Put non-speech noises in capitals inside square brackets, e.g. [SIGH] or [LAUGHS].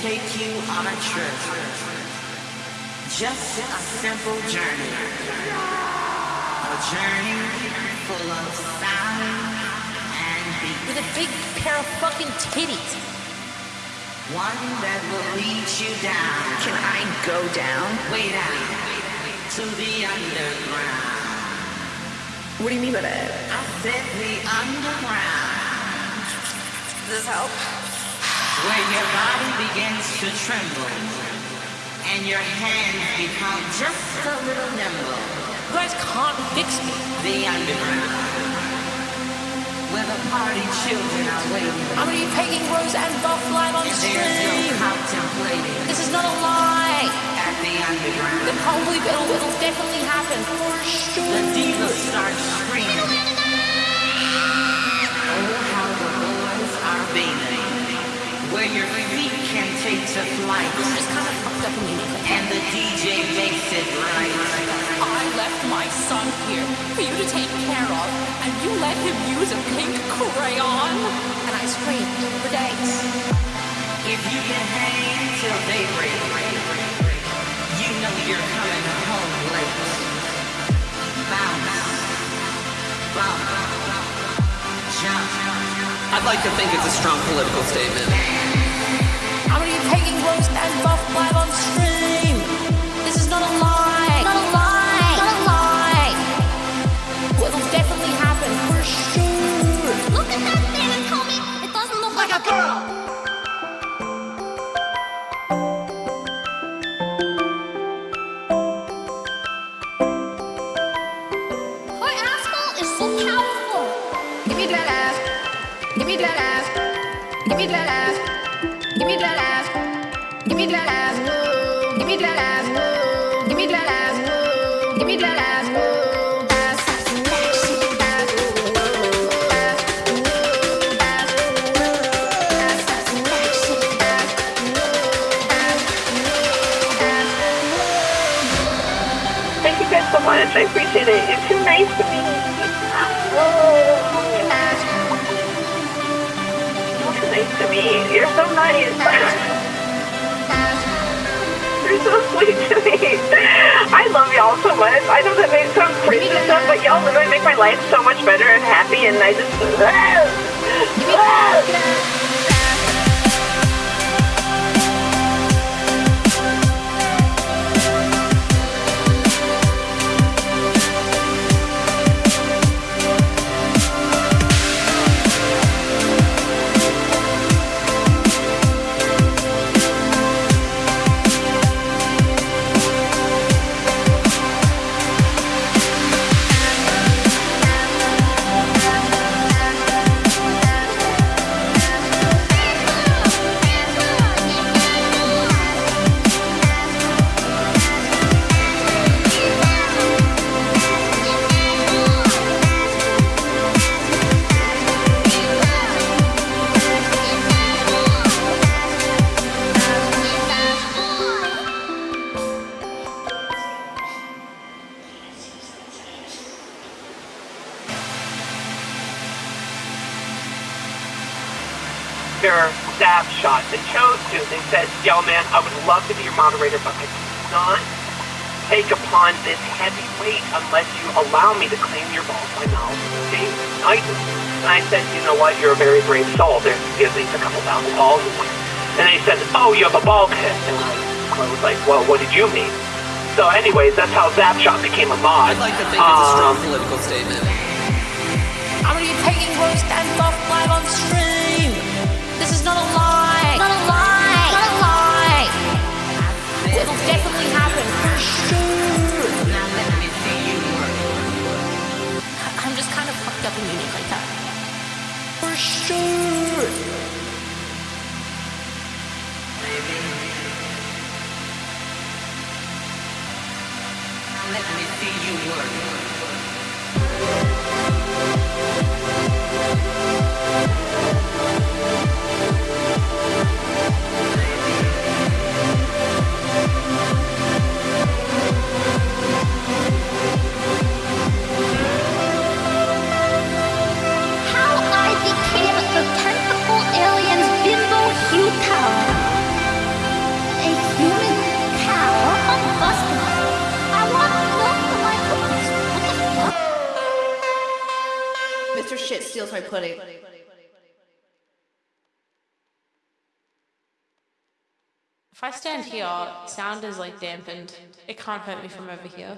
take you on a trip. Just a simple journey. A journey full of sound and beat. With a big pair of fucking titties. One that will lead you down. Can I go down? Way down to the underground. What do you mean by that? I said the underground. Does this help? Where your body begins to tremble and your hands become just a little nimble. You guys can't fix me. The underground. Where the party children are waiting. I'm gonna be pegging Rose and Buff live on there's no stream. contemplating This is not a lie. at the underground. It probably it'll, it'll definitely happen for sure. The divas start screaming. Oh, how the boys are beaming. Where your feet can take to flight. I'm just kind of fucked up immediately. And the DJ makes it right. I left my son here for you to take care of, and you let him use a pink crayon. And I screamed for days. If you can hang till daybreak, you know you're coming home late. Bounce, bump, jump. I'd like to think it's a strong political statement. Much. I appreciate it. You're too nice to me. You're too nice to me. You're so nice. [LAUGHS] [LAUGHS] To me. I love y'all so much. I know that may sound crazy and stuff, but y'all literally make my life so much better and happy, and I just. [LAUGHS] their staff shot. They chose to. They said, yo, man, I would love to be your moderator, but I cannot take upon this heavy weight unless you allow me to clean your balls by. Okay? I do. And I said, you know what? You're a very brave soul. There's at least a couple thousand balls in there. And they said, oh, you have a ball pit. And I was like, well, what did you mean? So anyways, that's how Zapshot became a mod. I'd like to think it's a strong Um, political statement. I'm gonna be pegging Rose let me see you work. Pudding. If I stand here, sound is like dampened. It can't hurt me from over here.